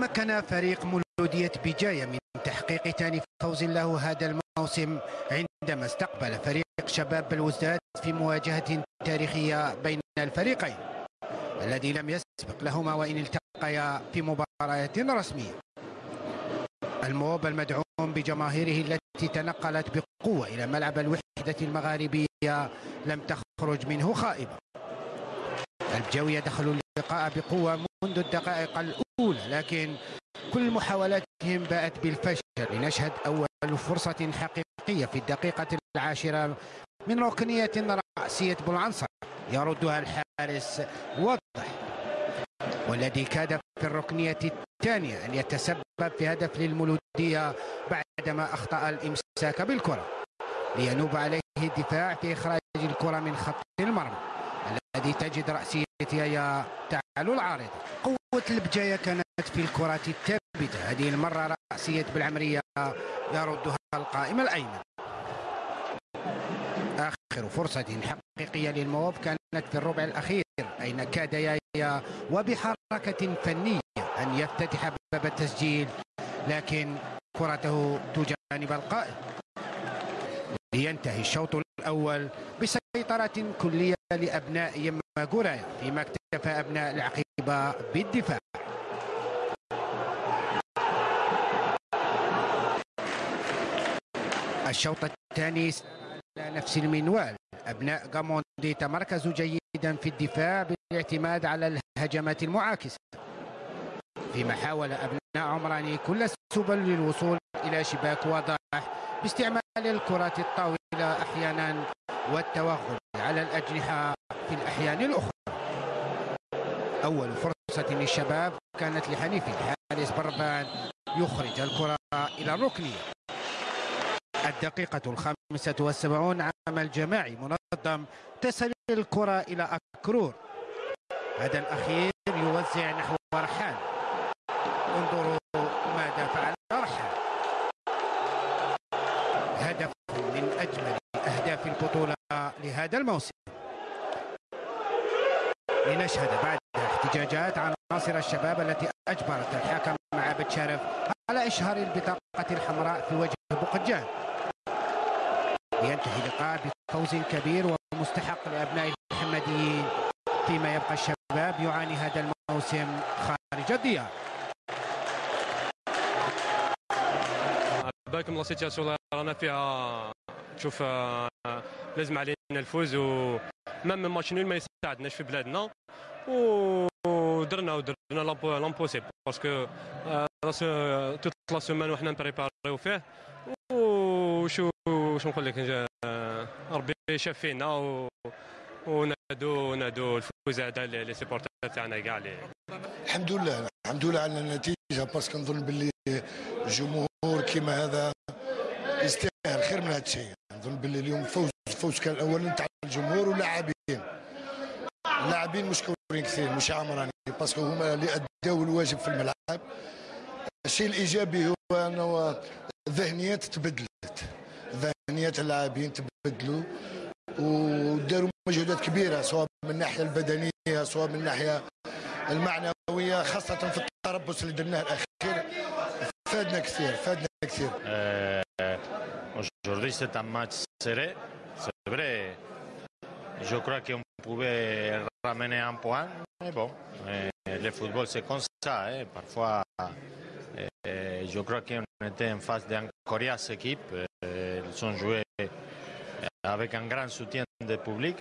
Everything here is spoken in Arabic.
تمكن فريق مولودية بجاية من تحقيق ثاني فوز له هذا الموسم عندما استقبل فريق شباب بلوزداد في مواجهة تاريخية بين الفريقين الذي لم يسبق لهما وإن التقيا في مباريات رسمية. الموب المدعوم بجماهيره التي تنقلت بقوة إلى ملعب الوحدة المغاربية لم تخرج منه خائبة. الجوية دخلوا اللقاء بقوة منذ الدقائق الأولى لكن كل محاولاتهم باءت بالفشل. لنشهد أول فرصة حقيقية في الدقيقة العاشرة من ركنية رأسية بولعنصر. يردها الحارس واضح والذي كاد في الركنية الثانية أن يتسبب في هدف للمولودية بعدما أخطأ الإمساك بالكرة. لينوب عليه الدفاع في إخراج الكرة من خط المرمى. تجد رأسيتها تعالو العارضة قوة البجاية كانت في الكرات الثابتة. هذه المرة رأسية بالعمرية يردها القائم الأيمن. آخر فرصة حقيقية للمواب كانت في الربع الأخير أين كاد يايا وبحركة فنية أن يفتتح باب التسجيل لكن كرته تجانب القائم. لينتهي الشوط الأول بسيطرة كلية لأبناء يما جورايا فيما اكتفى أبناء العقيبة بالدفاع. الشوط الثاني على نفس المنوال. أبناء غاموندي تمركزوا جيدا في الدفاع بالاعتماد على الهجمات المعاكسة. فيما حاول أبناء عمراني كل السبل للوصول إلى شباك واضح باستعمال الكرات الطاولة أحيانا والتوغل. على الأجنحة في الأحيان الأخرى. أول فرصة للشباب كانت لحنيف الحارس بربان يخرج الكرة إلى الركنية الدقيقة الخامسة والسبعون عمل جماعي منظم تسل الكرة إلى أكرور. هذا الأخير يوزع نحو رحال. انظروا ماذا فعل رحال. هدف من أجمل أهداف البطولة لهذا الموسم. لنشهد بعد احتجاجات عناصر الشباب التي أجبرت الحكم مع بتشرف على إشهار البطاقة الحمراء في وجه بقجان ينتهي اللقاء بفوز كبير ومستحق لأبناء المحمديين فيما يبقى الشباب يعاني هذا الموسم خارج الديار. بالكم la situation رانا فيها تشوف لازم علينا الفوز و même match nul ما يساعدناش في بلادنا. ودرنا ودرنا l'impossible. parce que toute la semaine وحنا نبريباريو فيه. وشو واش نقول لك ربي شاف فينا ونادو نادو الفوز هذا les supporters تاعنا كاع الحمد لله. الحمد لله على النتيجة. parce que نظن باللي جمهور كيما هذا يستاهل خير من هذا الشيء. نظن باللي اليوم فوز فوز كان الأول نتاع الجمهور واللاعبين. اللاعبين مشكورين كثير مش عمراني parce que هما اللي أداو الواجب في الملعب. الشيء الإيجابي هو أنه الذهنيات تبدلت. ذهنيات اللاعبين تبدلوا وداروا مجهودات كبيرة سواء من الناحيه البدنية سواء من الناحيه المعنوية خاصة في التربص اللي درناه الأخير. فادنا كثير فادنا كثير. Aujourd'hui, c'est un match serré. C'est vrai. Je crois qu'on pouvait ramener un point. Mais bon, le football, c'est comme ça. Hein. Parfois, je crois qu'on était en face d'une coriace équipe. Ils ont joué avec un grand soutien du public.